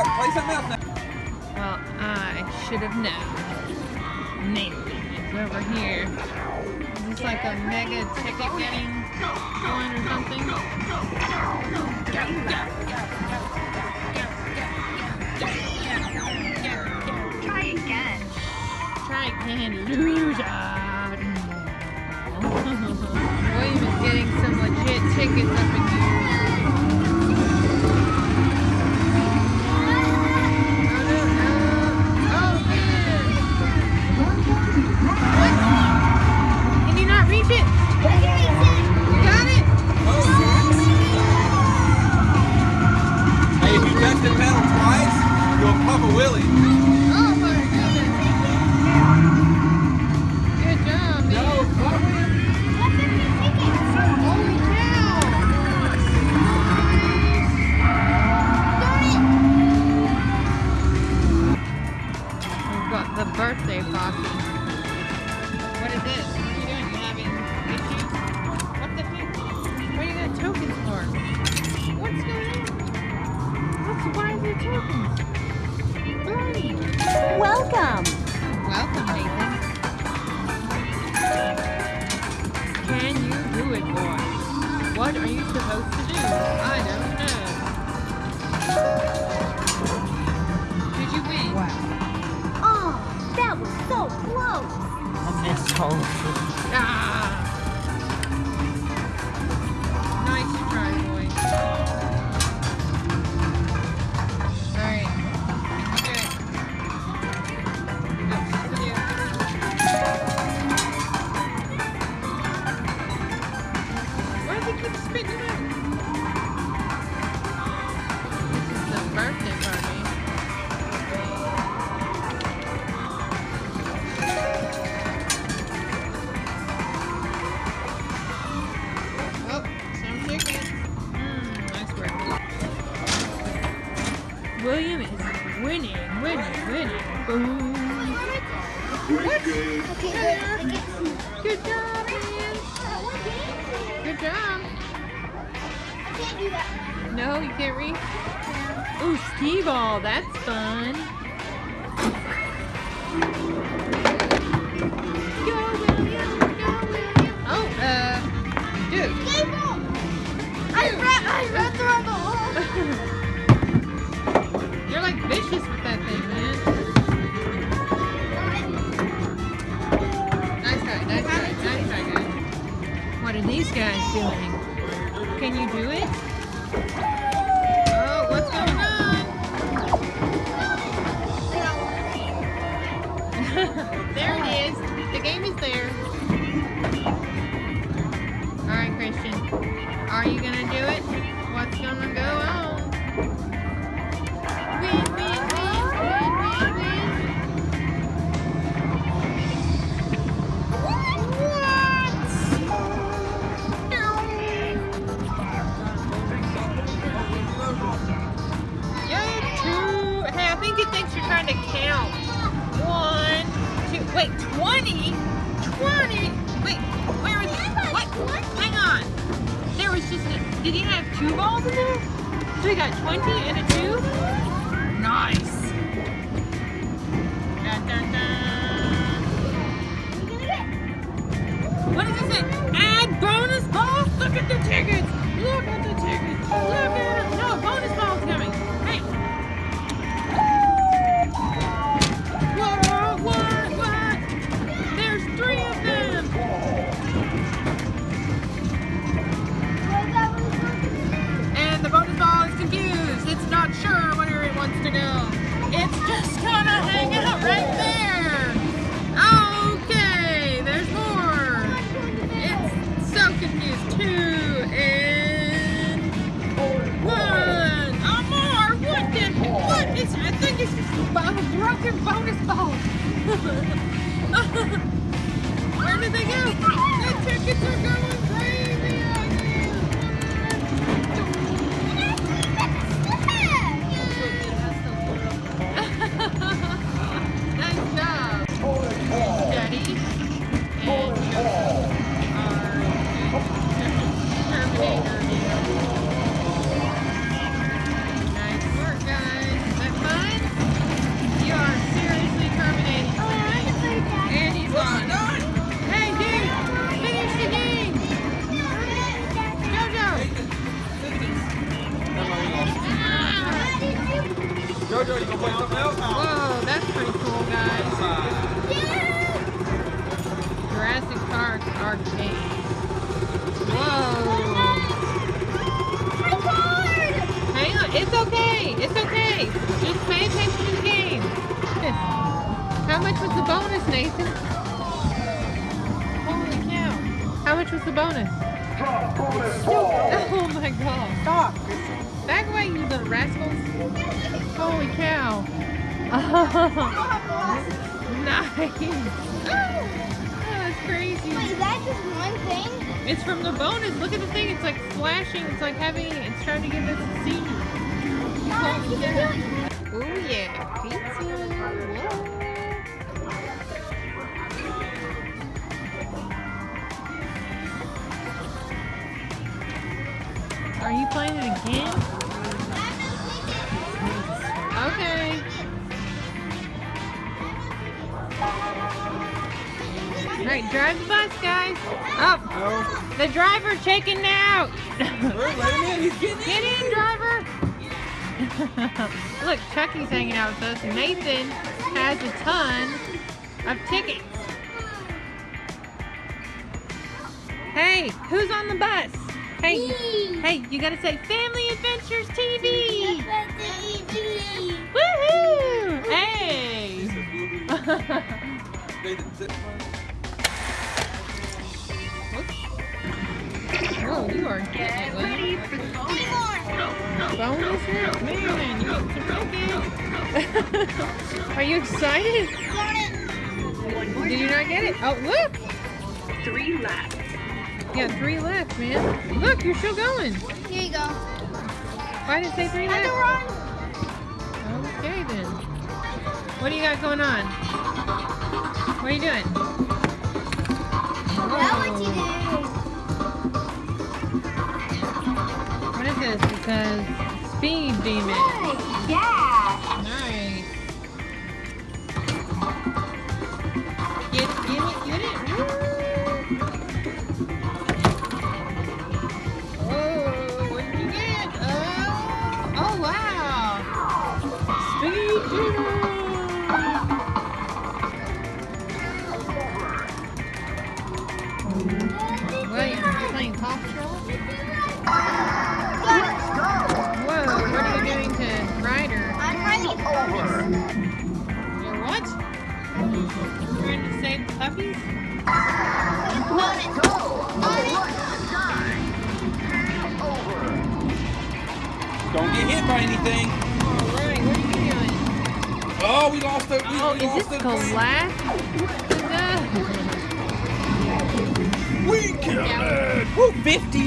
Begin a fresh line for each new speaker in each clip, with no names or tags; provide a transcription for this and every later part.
Okay, that's enough of that. Play something else now.
Well, I should have known. Nathan is over here. Is this like a mega ticket getting one or something?
Try again.
Try again, loser. William is getting some legit tickets up in here. Winning, winning. Boom. What? Good job, man. Good job. No, you can't reach. Ooh, skee ball. That's fun. Go, William. Go, William. Oh, uh, dude.
I ran, I ran through the hole.
Vicious with that thing, man. Nice try, nice try, nice guys. What are these guys doing? Can you do it? Oh, what's going on? there it is. The game is there. Alright, Christian. Are you gonna do it? What's gonna go on? To count. One, two. Wait, 20? 20? Wait, where is What? Hang on. There was just a. Did he have two balls in there? So he got 20 and a two? Nice. Where did they go? The tickets are going. Rascals. Holy cow. nice. Oh, that's crazy.
Wait, is that just one thing?
It's from the bonus. Look at the thing. It's like flashing. It's like having, it's trying to give us a seed.
Mom, keep.
Oh yeah, pizza. Whoa. Are you playing it again? Alright, drive the bus, guys. Oh,
No.
the driver's checking out.
Bert, let him in. He's getting
Get in, driver. Look, Chucky's hanging out with us. Nathan has a ton of tickets. Hey, who's on the bus? Hey,
Me.
hey, you gotta say Family Adventures TV.
TV.
Woohoo! Hey.
They didn't sit-
Whoa, you are getting it, William. Bonus hit? Man, you get some tickets. Are you excited? Did you not get it? Oh, look!
Three laps.
You got three left, man. Look, you're still going.
Here you go.
Why did it say three
Had to
left?
run.
Okay, then. What do you got going on? What are you doing?
Now
Demon.
Yeah.
By anything.
Alright, what are you doing?
Oh, we lost it. We,
Oh,
we
is
lost
this
it.
glass?
We killed it. Woo, 50.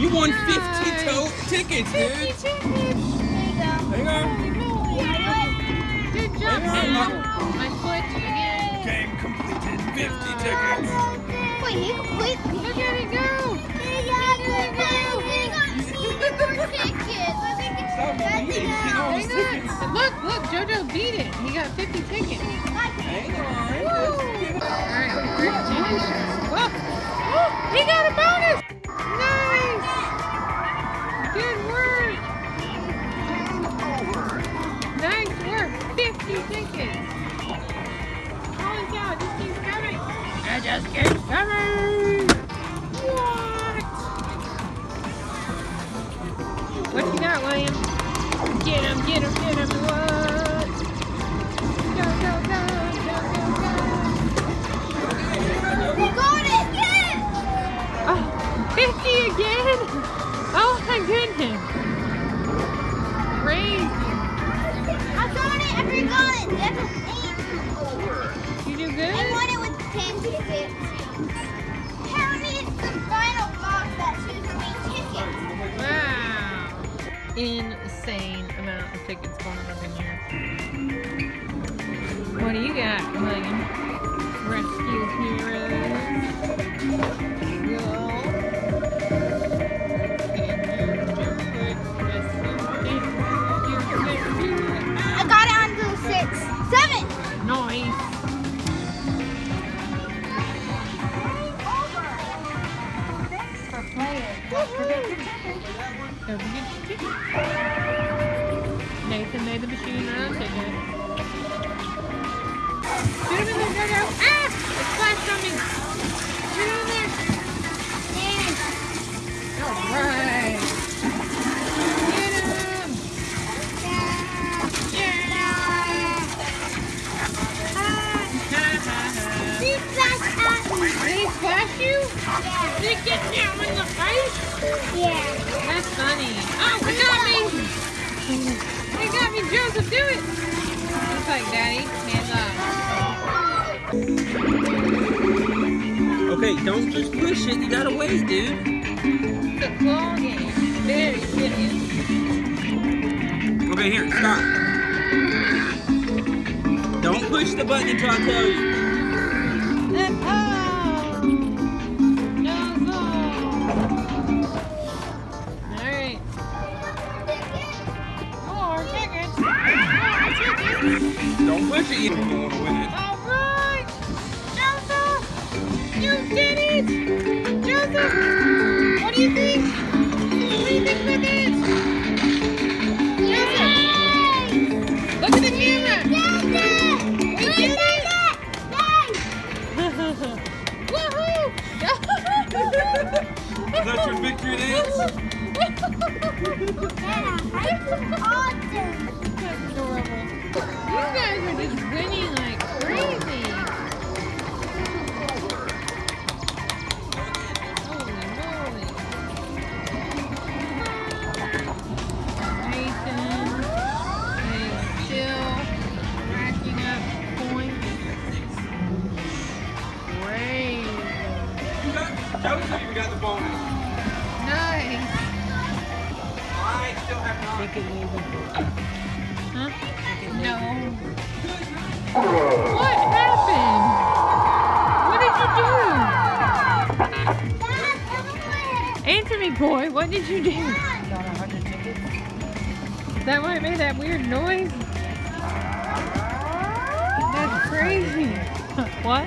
You won 50
Nice.
tote tickets,
50
dude.
tickets!
There you go.
Holy moly! Good job,
Hang on.
man. My foot again.
Game completed. 50 tickets.
Wait, he completely.
Stop
that's
moving. Get all these
Hang
tickets.
on. Look, look, JoJo beat it. He got 50 tickets.
Hang on. Woo.
Alright, we're finish. Whoa! Oh, he got a bonus! Nice! Good work! Nice work! 50 tickets! Holy cow, it just keeps coming! It just keeps coming! Insane amount of tickets going on in here. What do you got, William? Rescue heroes.
I got it on the six. Seven!
Noise. Don't forget your ticket and made the machine rotate it. Shoot him in there, no. Ah! It flashed on me. Shoot him in there. Alright. Get him.
Yeah.
Did he at me? He you? Yeah. Did it get down in the face?
Yeah.
That's funny. Oh, it got me. It got me. Joseph, do it. Looks like Daddy. Hands up.
Okay, don't just push it. You gotta wait, dude.
It's a claw game. Very serious.
Okay, here, stop. Don't push the button until I tell you. Don't push it. You don't want to win it.
Alright. Joseph! You did it! Joseph! What do you think? What do you think about this? Joseph! Look at the camera! We did it! Woohoo!
Is that your victory dance?
Awesome.
That's adorable. You guys are just winning did you do? Is that why it made that weird noise? That's crazy. what?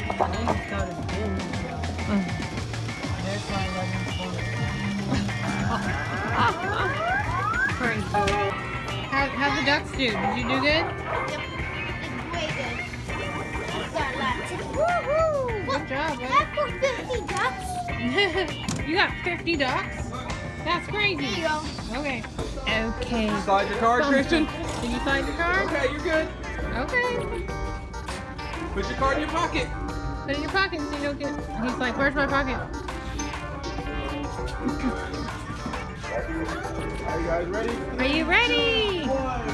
crazy. How, how'd the ducks do? Did you do good?
Way good. Got lots of-
Good job, buddy.
That's for 50 ducks.
you got 50 ducks? That's
There you
crazy.
go.
Okay. Okay.
Slide your card, Christian.
Did you find your card?
Okay, you're good.
Okay.
Put your card in your pocket.
Put it in your pocket so you don't get. He's like, where's my pocket?
Are you guys ready?
Are you ready?
One,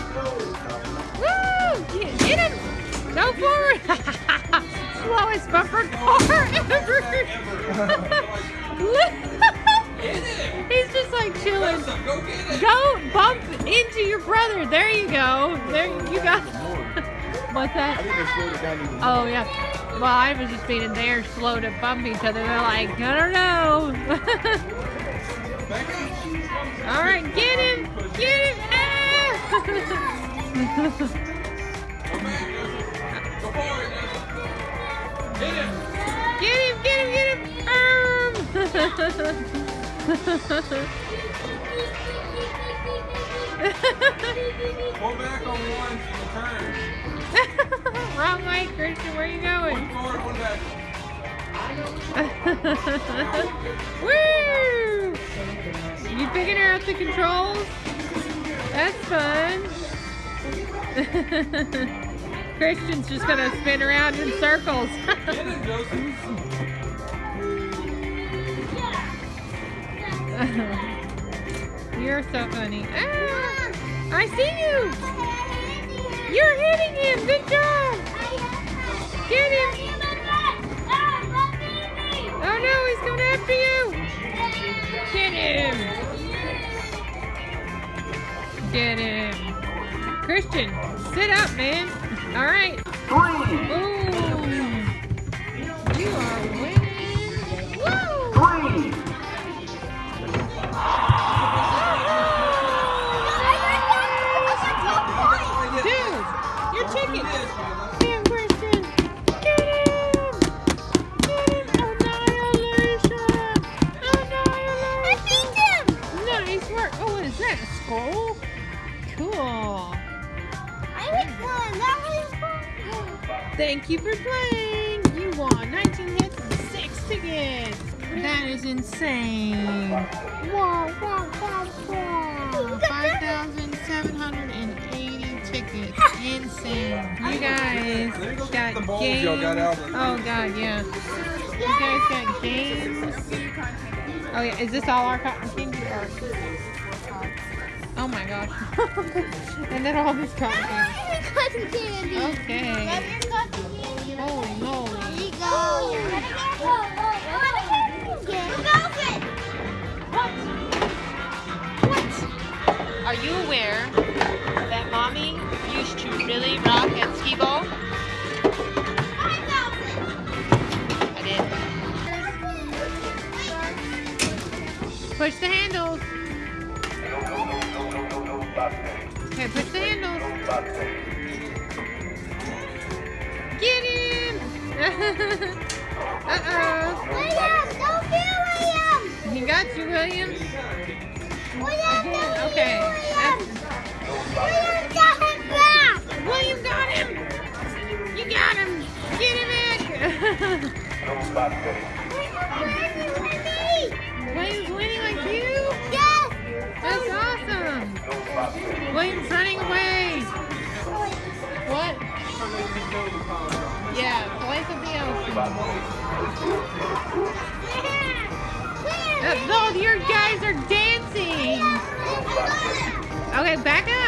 Woo! Get, get him! Go forward! Slowest bumper car ever! He's just like chilling.
go. Go get it.
Go bump into your brother. There you go. There you go. What's that? Oh yeah. Well, I was just being they're slow to bump each other. They're like, I don't know. All right, get him, get him. Ah!
Go back, Joseph. Go forward, Joseph. Him.
get him, get him, get him. Um.
Pull back on one can turn.
Wrong way, Christian. Where are you going?
One forward, one back.
Woo! You figuring out the controls? That's fun. Christian's just gonna spin around in circles. You're so funny. Ah, I see you. You're hitting him. Good job. Get him. Oh no, he's coming after you. Get him. Get him. Christian, sit up, man. All right. Boom. Thank you for playing. You won 19 hits and 6 tickets. That is insane. Wow, wow, wow, wow. 5,780 tickets. Insane. You guys
Let me go get
got games.
y'all got out of the-
Oh, God, yeah. You guys got games. Oh yeah, is this all our cotton candy? Or... Oh my gosh. and then all this cotton candy.
There you go.
Are you aware that mommy used to really rock at skee ball? Push the handles. Okay, push the handles. Uh-oh.
William, don't fear William.
He got you, William.
William, don't
Okay.
William. William got him back.
William got him! You got him! Get him back! William's winning like you?
Yes.
That's awesome! William's running away! What? Yeah, boys of the ocean. Yeah, Those, your guys are dancing. Okay, back up.